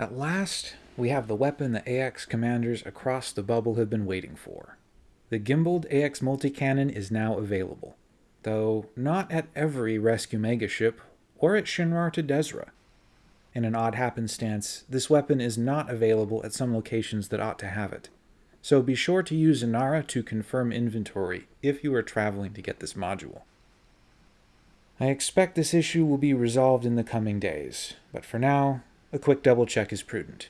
At last, we have the weapon the AX commanders across the bubble have been waiting for. The gimbaled AX multi-cannon is now available, though not at every rescue megaship or at Shinrarta Dezhra. In an odd happenstance, this weapon is not available at some locations that ought to have it, so be sure to use Inara to confirm inventory if you are traveling to get this module. I expect this issue will be resolved in the coming days, but for now, a quick double check is prudent.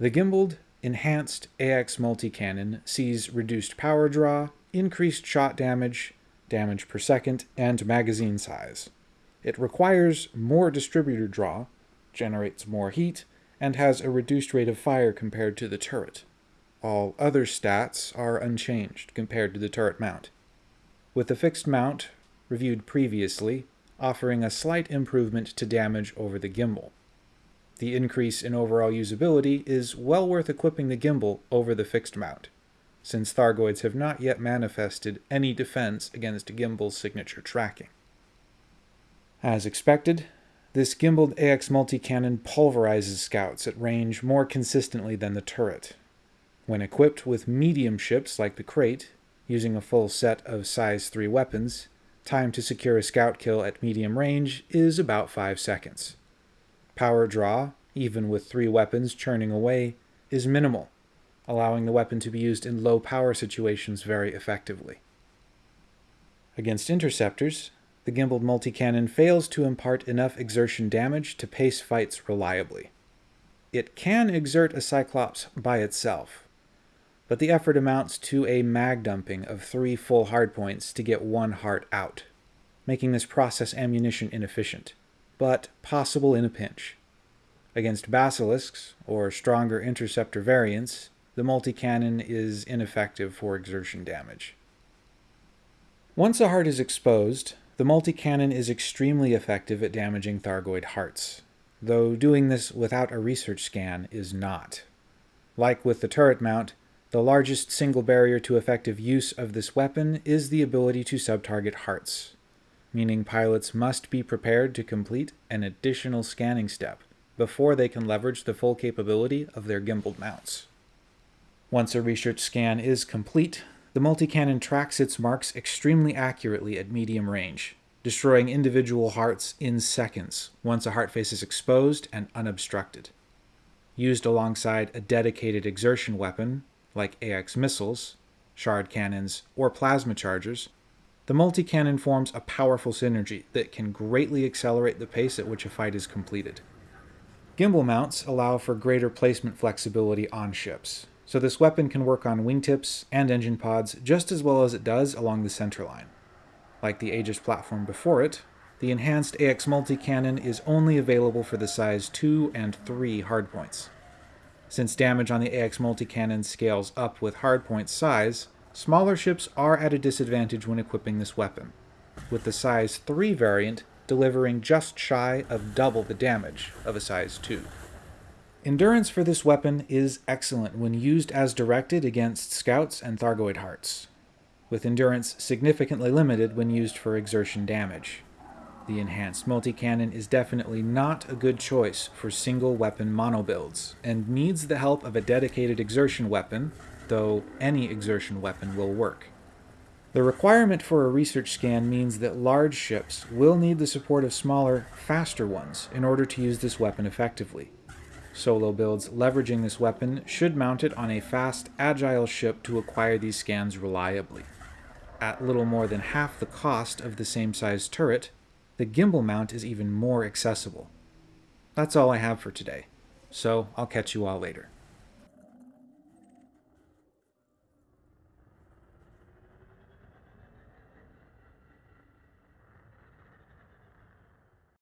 The gimbaled, enhanced AX multi-cannon sees reduced power draw, increased shot damage, damage per second, and magazine size. It requires more distributor draw, generates more heat, and has a reduced rate of fire compared to the turret. All other stats are unchanged compared to the turret mount. With the fixed mount, reviewed previously, offering a slight improvement to damage over the gimbal. The increase in overall usability is well worth equipping the gimbal over the fixed mount, since Thargoids have not yet manifested any defense against gimbal signature tracking. As expected, this gimbaled AX multi-cannon pulverizes scouts at range more consistently than the turret. When equipped with medium ships like the Krait, using a full set of size 3 weapons, time to secure a scout kill at medium range is about 5 seconds. Power draw, even with three weapons churning away, is minimal, allowing the weapon to be used in low power situations very effectively. Against interceptors, the gimbaled multi-cannon fails to impart enough exertion damage to pace fights reliably. It can exert a Cyclops by itself, but the effort amounts to a mag dumping of three full hardpoints to get one heart out, making this process ammunition inefficient but possible in a pinch. Against basilisks, or stronger interceptor variants, the multi-cannon is ineffective for exertion damage. Once a heart is exposed, the multi-cannon is extremely effective at damaging Thargoid hearts, though doing this without a research scan is not. Like with the turret mount, the largest single barrier to effective use of this weapon is the ability to sub-target hearts, meaning pilots must be prepared to complete an additional scanning step before they can leverage the full capability of their gimbaled mounts. Once a research scan is complete, the multi-cannon tracks its marks extremely accurately at medium range, destroying individual hearts in seconds once a heart face is exposed and unobstructed. Used alongside a dedicated exertion weapon, like AX missiles, shard cannons, or plasma chargers, the multi-cannon forms a powerful synergy that can greatly accelerate the pace at which a fight is completed. Gimbal mounts allow for greater placement flexibility on ships, so this weapon can work on wingtips and engine pods just as well as it does along the centerline. Like the Aegis platform before it, the enhanced AX multi-cannon is only available for the size 2 and 3 hardpoints. Since damage on the AX multi-cannon scales up with hardpoint size, Smaller ships are at a disadvantage when equipping this weapon, with the size 3 variant delivering just shy of double the damage of a size 2. Endurance for this weapon is excellent when used as directed against scouts and Thargoid hearts, with endurance significantly limited when used for exertion damage. The enhanced multi-cannon is definitely not a good choice for single weapon mono builds, and needs the help of a dedicated exertion weapon though any exertion weapon will work. The requirement for a research scan means that large ships will need the support of smaller, faster ones in order to use this weapon effectively. Solo builds leveraging this weapon should mount it on a fast, agile ship to acquire these scans reliably. At little more than half the cost of the same size turret, the gimbal mount is even more accessible. That's all I have for today, so I'll catch you all later.